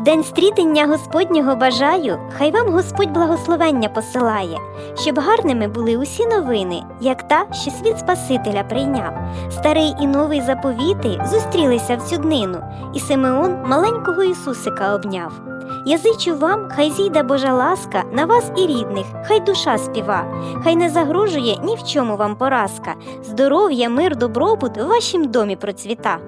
В день стрітення Господнього бажаю, хай вам Господь благословення посилає, щоб гарними були усі новини, як та, що світ Спасителя прийняв. Старий і новий заповіти зустрілися в цю днину, і Симеон маленького Ісусика обняв. Я зичу вам, хай зійде Божа ласка на вас і рідних, хай душа співа, хай не загрожує ні в чому вам поразка, здоров'я, мир, добробут в вашім домі процвіта.